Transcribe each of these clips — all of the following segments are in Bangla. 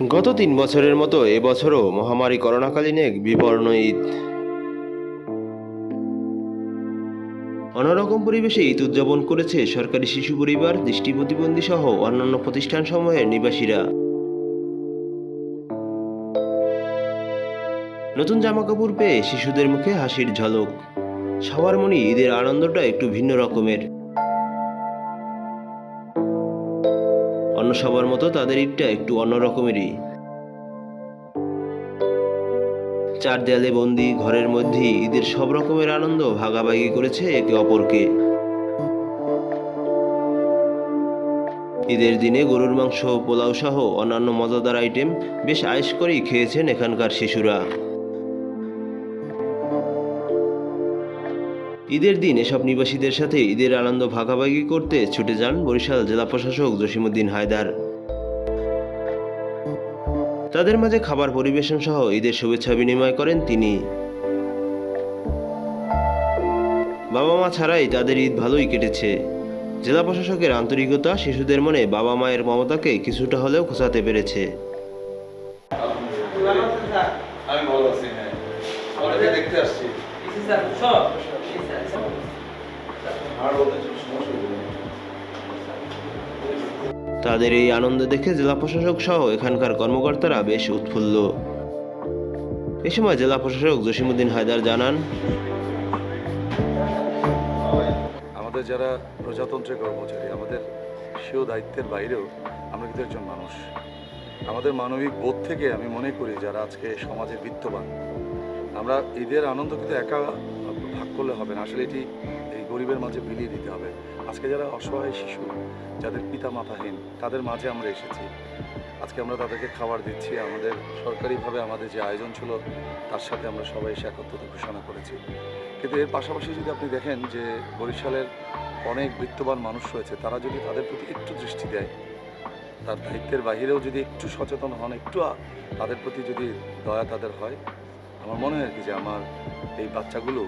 গত তিন বছরের মতো এবছরও মহামারী করোনাকালীন এক বিবর্ণ ঈদ। অন্যরকম পরিবেশে ঈদ উদযাপন করেছে সরকারি শিশু পরিবার, দৃষ্টি প্রতিবন্ধী সহ অন্যান্য প্রতিষ্ঠান সমূহের নিবাসীরা। নতুন জামাকাপড় পেয়ে শিশুদের মুখে হাসির ঝলক। সবার মনে ঈদের আনন্দটা একটু ভিন্ন রকমের। অন্য সবার মতো তাদের ঈদটা একটু অন্য রকমেরই। চার দেয়ালে বন্দি, ঘরের মধ্যে ঈদের সব রকমের আনন্দ ভাগাভাগি করেছে একে অপরকে। ঈদের দিনে গরুর মাংস, পোলাও সহ অন্যান্য মজাদার আইটেম বেশ আয়েস করেই খেয়েছেন এখানকার শিশুরা। ঈদের দিন এসব নিবাসীদের সাথে ঈদের আনন্দ ভাগাভাগি করতে ছুটে যান বরিশাল জেলা প্রশাসক জসিমুদ্দিন হায়দার। তাদের মাঝে খাবার পরিবেশন সহ ঈদের শুভেচ্ছা বিনিময় করেন তিনি। বাবা মা ছাড়াই তাদের ঈদ ভালোই কেটেছে। জেলা প্রশাসকের আন্তরিকতা শিশুদের মনে বাবা মায়ের মমতাকে কিছুটা হলেও খোঁচাতে পেরেছে। আমি ভালো আছি হ্যাঁ। দেখতে আসছি। তাদের এই আনন্দ দেখে জেলা প্রশাসক সহ এখানকার কর্মকর্তারা বেশ উৎফুল্ল। এ সময় জেলা প্রশাসক জসিমুদ্দিন হায়দার জানান, আমাদের যারা প্রজাতন্ত্রের কর্মচারী, আমাদের সেও দায়িত্বের বাইরেও আমরা কিন্তু একজন মানুষ। আমাদের মানবিক বোধ থেকে আমি মনে করি যারা আজকে সমাজে বিত্তবান, আমরা ঈদের আনন্দ কিন্তু একা ভাগ করলে হবে না। আসলে এটি এই গরিবের মাঝে বিলিয়ে দিতে হবে। আজকে যারা অসহায় শিশু, যাদের পিতা মাতাহীন তাদের মাঝে আমরা এসেছি। আজকে আমরা তাদেরকে খাবার দিচ্ছি। আমাদের সরকারিভাবে আমাদের যে আয়োজন ছিল, তার সাথে আমরা সবাই এসে একত্রতা ঘোষণা করেছি। কিন্তু এর পাশাপাশি যদি আপনি দেখেন যে বরিশালের অনেক বিত্তবান মানুষ রয়েছে, তারা যদি তাদের প্রতি একটু দৃষ্টি দেয়, তার দায়িত্বের বাহিরেও যদি একটু সচেতন হন, একটু তাদের প্রতি যদি দয়া তাদের হয়, আমার মনে হয় কি যে আমার এই বাচ্চাগুলো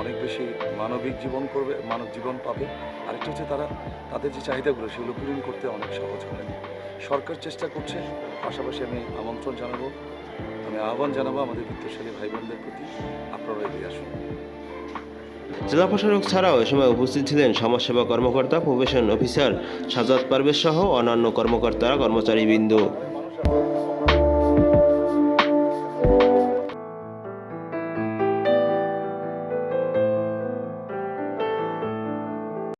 অনেক বেশি মানবিক জীবন করবে, মানব জীবন পাবে। আরেকটা হচ্ছে তারা, তাদের যে চাহিদাগুলো, সেগুলো পূরণ করতে অনেক সহজ হবে। সরকার চেষ্টা করছে, পাশাপাশি আমি আমন্ত্রণ জানাব, আমি আহ্বান জানাব আমাদের বিত্তশালী ভাই বোনদের প্রতি আপনারা এগিয়ে আসুন। জেলা প্রশাসক ছাড়াও এ সময় উপস্থিত ছিলেন সমাজসেবা কর্মকর্তা, প্রফেশন অফিসার সাজাদ পারভেজ সহ অন্যান্য কর্মকর্তারা, কর্মচারীবৃন্দ।